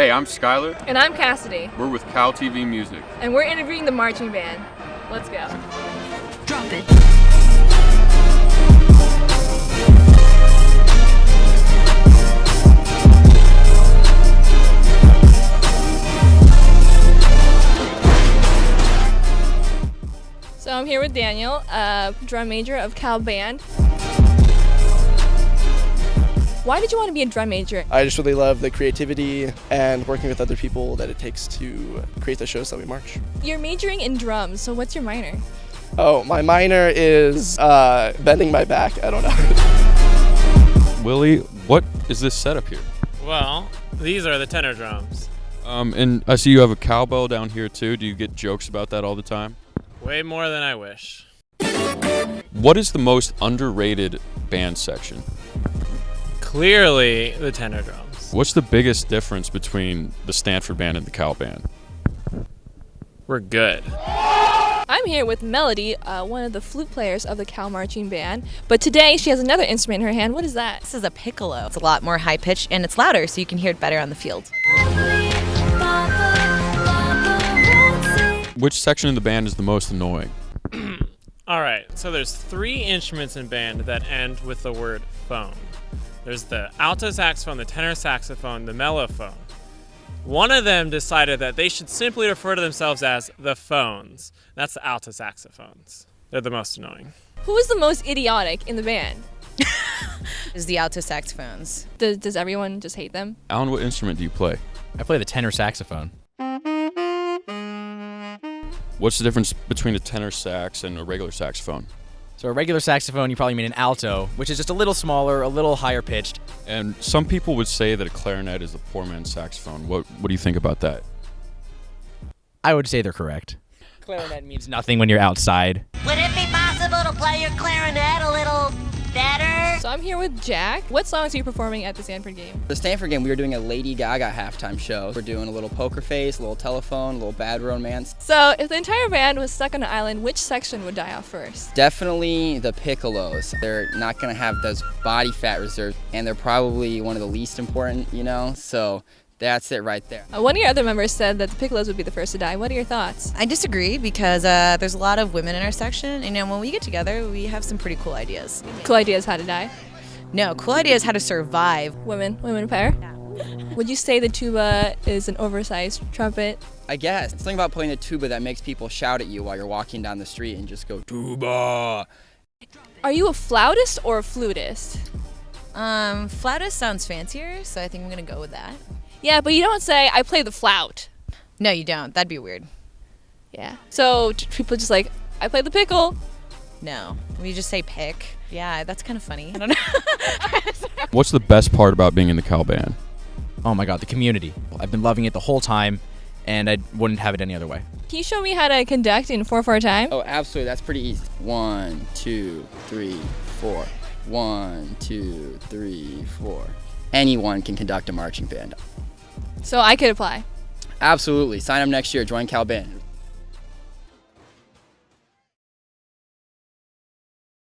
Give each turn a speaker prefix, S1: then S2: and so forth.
S1: Hey, I'm Skylar.
S2: And I'm Cassidy.
S1: We're with Cal TV Music.
S2: And we're interviewing the marching band. Let's go.
S3: Drop it.
S2: So I'm here with Daniel, a drum major of Cal Band. Why did you want to be a drum major?
S4: I just really love the creativity and working with other people that it takes to create the shows that we march.
S2: You're majoring in drums, so what's your minor?
S4: Oh, my minor is uh, bending my back. I don't know.
S1: Willie, what is this setup here?
S5: Well, these are the tenor drums.
S1: Um, and I see you have a cowbell down here too. Do you get jokes about that all the time?
S5: Way more than I wish.
S1: What is the most underrated band section?
S5: Clearly, the tenor drums.
S1: What's the biggest difference between the Stanford band and the Cal band?
S5: We're good.
S2: I'm here with Melody, uh, one of the flute players of the Cal Marching Band. But today she has another instrument in her hand. What is that?
S3: This is a piccolo. It's a lot more high pitched and it's louder, so you can hear it better on the field.
S1: Which section of the band is the most annoying?
S5: All right, so there's three instruments in band that end with the word phone. There's the alto saxophone, the tenor saxophone, the mellophone. One of them decided that they should simply refer to themselves as the phones. That's the alto saxophones. They're the most annoying.
S2: Who is the most idiotic in the band?
S3: Is the alto saxophones.
S2: Does, does everyone just hate them?
S1: Alan, what instrument do you play?
S6: I play the tenor saxophone.
S1: What's the difference between a tenor sax and a regular saxophone?
S6: So a regular saxophone, you probably mean an alto, which is just a little smaller, a little higher pitched.
S1: And some people would say that a clarinet is the poor man's saxophone. What What do you think about that?
S6: I would say they're correct. Clarinet means nothing when you're outside.
S7: Would it be possible to play your clarinet
S2: I'm here with Jack. What songs are you performing at the Stanford game?
S8: The Stanford game, we were doing a Lady Gaga halftime show. We're doing a little poker face, a little telephone, a little bad romance.
S2: So if the entire band was stuck on an island, which section would die off first?
S8: Definitely the piccolos. They're not going to have those body fat reserves, and they're probably one of the least important, you know? So that's it right there.
S2: Uh, one of your other members said that the Piccolos would be the first to die. What are your thoughts?
S3: I disagree because uh, there's a lot of women in our section, and you know, when we get together, we have some pretty cool ideas.
S2: Cool ideas how to die.
S3: No, cool ideas how to survive.
S2: Women, women pair. Would you say the tuba is an oversized trumpet?
S8: I guess. Something about playing a tuba that makes people shout at you while you're walking down the street and just go, tuba.
S2: Are you a flautist or a flutist?
S3: Um, flautist sounds fancier, so I think I'm gonna go with that.
S2: Yeah, but you don't say, I play the flout.
S3: No, you don't. That'd be weird.
S2: Yeah. So t- people just like, I play the pickle.
S3: No, we just say pick. Yeah, that's kind of funny. I don't know.
S1: What's the best part about being in the Cal band?
S6: Oh my god, the community. I've been loving it the whole time, and I wouldn't have it any other way.
S2: Can you show me how to conduct in 4-4 time?
S8: Oh, absolutely. That's pretty easy. One, two, three, four. One, two, three, four. Anyone can conduct a marching band.
S2: So I could apply.
S8: Absolutely. Sign up next year. Join Cal Band.